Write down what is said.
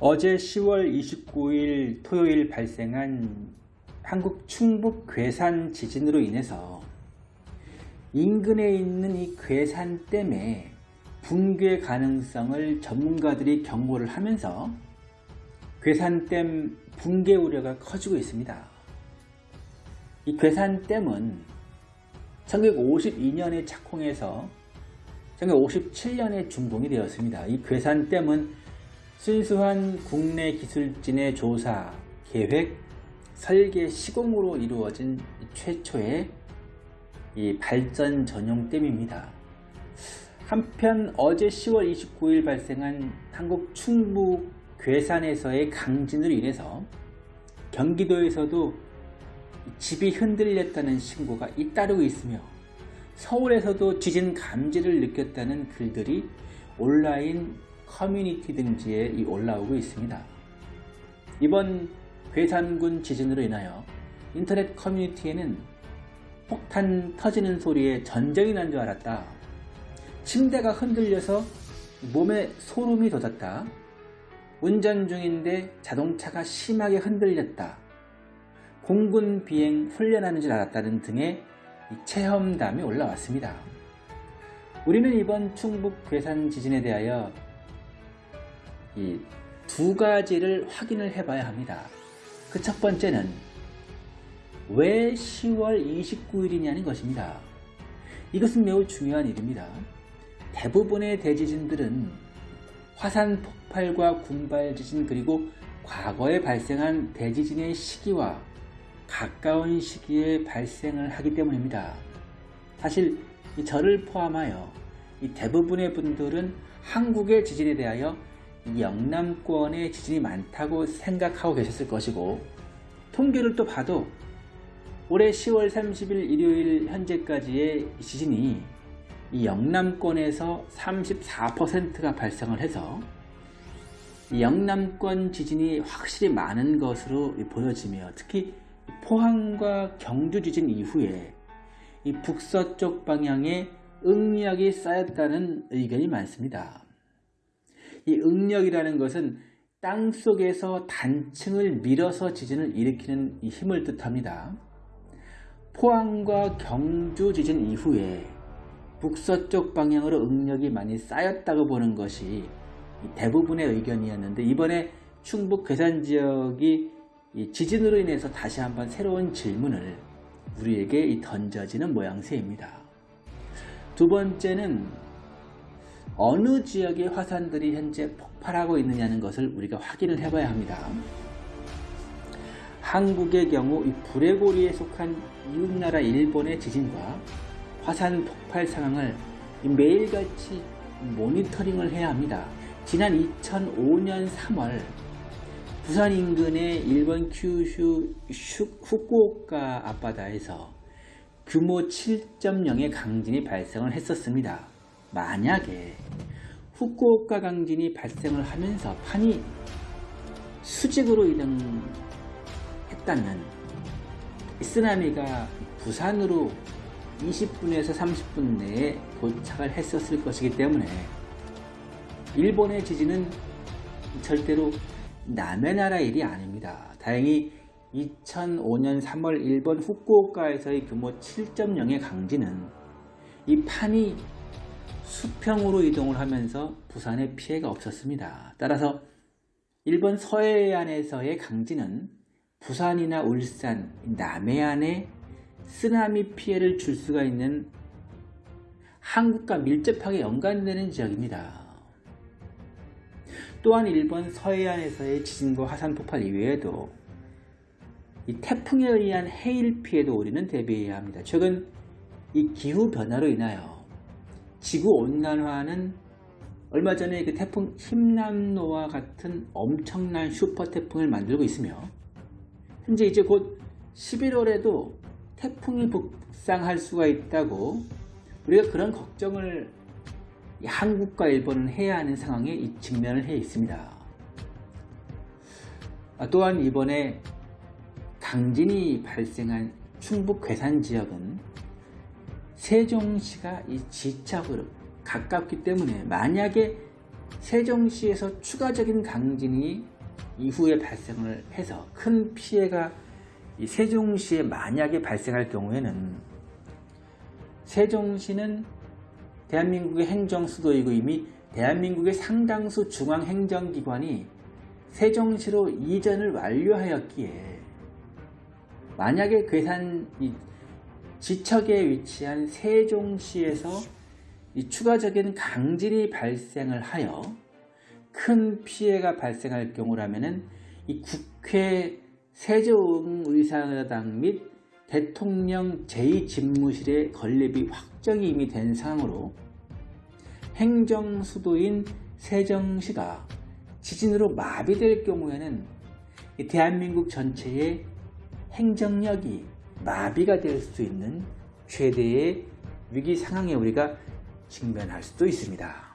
어제 10월 29일 토요일 발생한 한국 충북 괴산 지진으로 인해서 인근에 있는 이 괴산댐의 붕괴 가능성을 전문가들이 경고를 하면서 괴산댐 붕괴 우려가 커지고 있습니다. 이 괴산댐은 1952년에 착공해서 1957년에 준공이 되었습니다. 이 괴산댐은 순수한 국내 기술진의 조사, 계획, 설계, 시공으로 이루어진 최초의 이 발전 전용 댐입니다. 한편 어제 10월 29일 발생한 한국 충북 괴산에서의 강진으로 인해서 경기도에서도 집이 흔들렸다는 신고가 잇따르고 있으며 서울에서도 지진 감지를 느꼈다는 글들이 온라인 커뮤니티 등지에 올라오고 있습니다. 이번 괴산군 지진으로 인하여 인터넷 커뮤니티에는 폭탄 터지는 소리에 전쟁이 난 줄 알았다. 침대가 흔들려서 몸에 소름이 돋았다. 운전 중인데 자동차가 심하게 흔들렸다. 공군 비행 훈련하는 줄 알았다는 등의 체험담이 올라왔습니다. 우리는 이번 충북 괴산 지진에 대하여 이 두 가지를 확인을 해봐야 합니다. 그 첫 번째는 왜 10월 29일이냐는 것입니다. 이것은 매우 중요한 일입니다. 대부분의 대지진들은 화산 폭발과 군발 지진 그리고 과거에 발생한 대지진의 시기와 가까운 시기에 발생을 하기 때문입니다. 사실 저를 포함하여 대부분의 분들은 한국의 지진에 대하여 영남권에 지진이 많다고 생각하고 계셨을 것이고 통계를 또 봐도 올해 10월 30일 일요일 현재까지의 지진이 이 영남권에서 34%가 발생을 해서 영남권 지진이 확실히 많은 것으로 보여지며 특히 포항과 경주 지진 이후에 이 북서쪽 방향에 응력이 쌓였다는 의견이 많습니다. 이 응력이라는 것은 땅 속에서 단층을 밀어서 지진을 일으키는 힘을 뜻합니다. 포항과 경주 지진 이후에 북서쪽 방향으로 응력이 많이 쌓였다고 보는 것이 대부분의 의견이었는데 이번에 충북 괴산 지역이 지진으로 인해서 다시 한번 새로운 질문을 우리에게 던져지는 모양새입니다. 두 번째는 어느 지역의 화산들이 현재 폭발하고 있느냐는 것을 우리가 확인을 해봐야 합니다. 한국의 경우 이 불레고리에 속한 이웃나라 일본의 지진과 화산 폭발 상황을 매일같이 모니터링을 해야 합니다. 지난 2005년 3월 부산 인근의 일본 큐슈 후쿠오카 앞바다에서 규모 7.0의 강진이 발생을 했었습니다. 만약에 후쿠오카 강진이 발생을 하면서 판이 수직으로 이동했다면 쓰나미가 부산으로 20분에서 30분 내에 도착을 했었을 것이기 때문에 일본의 지진은 절대로 남의 나라 일이 아닙니다. 다행히 2005년 3월 일본 후쿠오카에서의 규모 7.0의 강진은 이 판이 수평으로 이동을 하면서 부산에 피해가 없었습니다. 따라서 일본 서해안에서의 강진은 부산이나 울산, 남해안에 쓰나미 피해를 줄 수가 있는 한국과 밀접하게 연관되는 지역입니다. 또한 일본 서해안에서의 지진과 화산 폭발 이외에도 이 태풍에 의한 해일 피해도 우리는 대비해야 합니다. 최근 이 기후변화로 인하여 지구온난화는 얼마 전에 그 태풍 힘남노와 같은 엄청난 슈퍼 태풍을 만들고 있으며 현재 이제 곧 11월에도 태풍이 북상할 수가 있다고 우리가 그런 걱정을 한국과 일본은 해야 하는 상황에 직면을 해 있습니다. 아, 또한 이번에 강진이 발생한 충북 괴산 지역은 세종시가 이 지척으로 가깝기 때문에 만약에 세종시에서 추가적인 강진이 이후에 발생을 해서 큰 피해가 이 세종시에 만약에 발생할 경우에는 세종시는 대한민국의 행정수도이고 이미 대한민국의 상당수 중앙행정기관이 세종시로 이전을 완료하였기에 만약에 괴산 이 지척에 위치한 세종시에서 이 추가적인 강진이 발생을 하여 큰 피해가 발생할 경우라면은 이 국회 세종의사당 및 대통령 제2집무실의 건립이 확정이 이미 된 상황으로 행정수도인 세정시가 지진으로 마비될 경우에는 이 대한민국 전체의 행정력이 마비가 될 수 있는 최대의 위기 상황에 우리가 직면할 수도 있습니다.